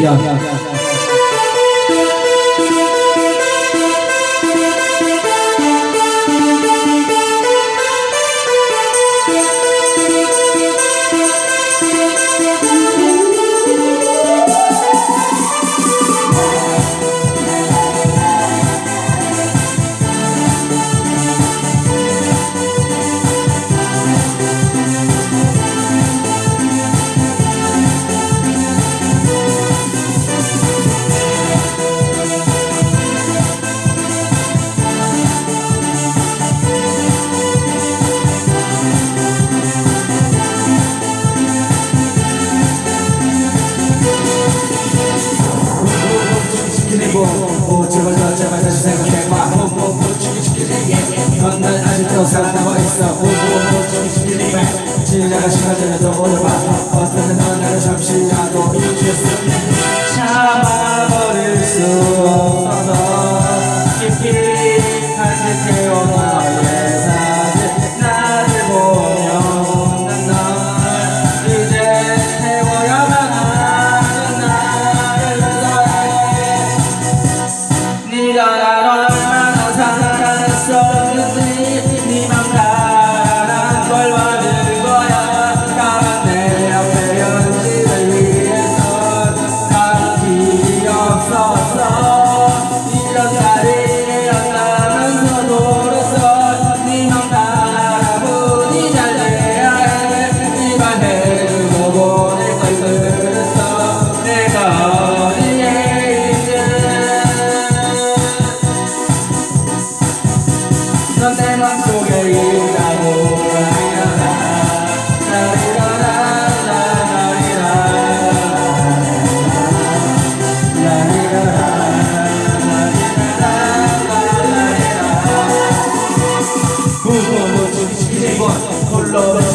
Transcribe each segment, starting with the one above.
掉掉掉。sana na maisha, huko mmoja kishikilia, chini na kashikaje na togoloba, pasta na Oh.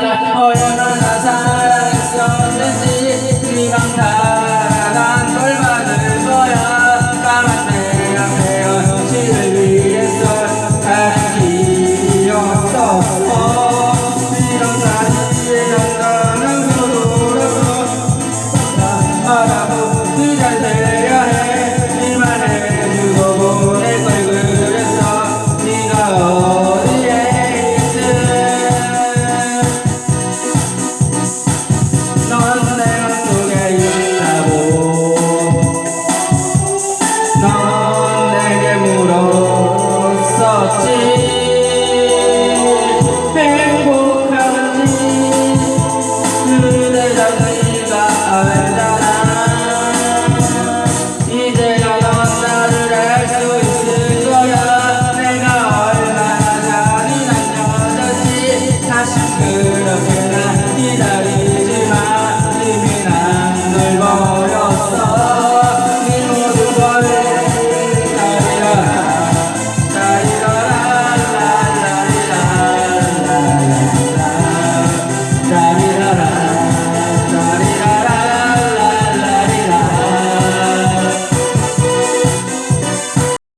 나를 얼마나 사랑했었는지 네가 사랑한 걸 받아 나에게 물었었지.